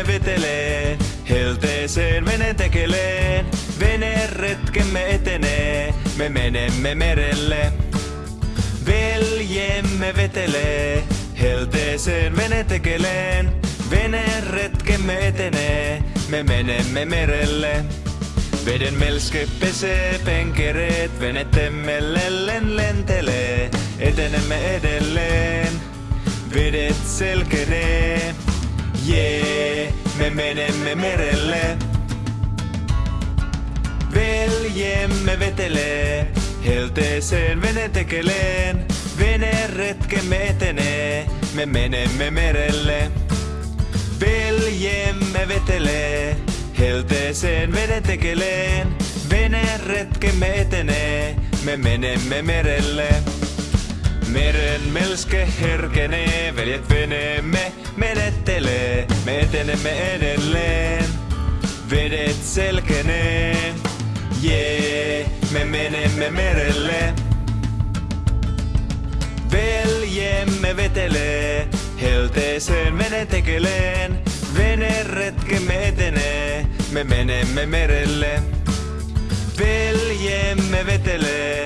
vetelee, helteeseen vene tekeleen. Veneretkemme etenee, me menemme merelle. Veljemme vetelee, helteeseen vene tekeleen. Veneretkemme etenee, me menemme merelle. Veden melske pesee penkereet, venettemme lellen lentelee. Etenemme edelleen, vedet selkenee. Jee, me menemme merelle. Veljemme vetelee, helteeseen vene tekeleen. Veneretkemme etenee, me menemme merelle. Veljemme vetelee, helteeseen vene tekeleen. Veneretkemme etenee, me menemme merelle. Meren melske herkenee, veljet veneemme menettelee, me etenemme edelleen. Vedet selkenee, jee, me menemme merelle. Veljemme vetelee, helteeseen vene tekeleen. Veneretkemme etenee, me menemme merelle. Veljemme vetelee,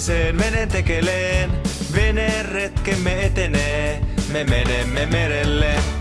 helteeseen vene tekeleen. Veneretkemme etenee, me menemme merelle.